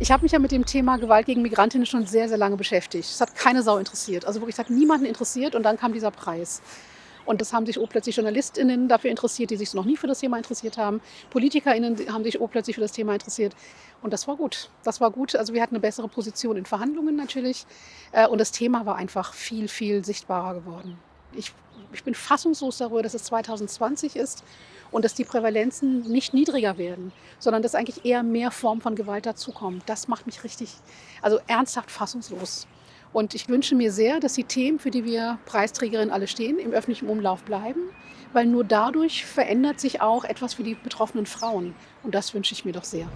Ich habe mich ja mit dem Thema Gewalt gegen Migrantinnen schon sehr, sehr lange beschäftigt. Es hat keine Sau interessiert. Also wirklich, es hat niemanden interessiert und dann kam dieser Preis. Und das haben sich oh plötzlich JournalistInnen dafür interessiert, die sich noch nie für das Thema interessiert haben. PolitikerInnen haben sich oh plötzlich für das Thema interessiert. Und das war gut. Das war gut. Also wir hatten eine bessere Position in Verhandlungen natürlich. Äh, und das Thema war einfach viel, viel sichtbarer geworden. Ich, ich bin fassungslos darüber, dass es 2020 ist und dass die Prävalenzen nicht niedriger werden, sondern dass eigentlich eher mehr Formen von Gewalt dazukommen. Das macht mich richtig, also ernsthaft fassungslos. Und ich wünsche mir sehr, dass die Themen, für die wir Preisträgerinnen alle stehen, im öffentlichen Umlauf bleiben, weil nur dadurch verändert sich auch etwas für die betroffenen Frauen. Und das wünsche ich mir doch sehr.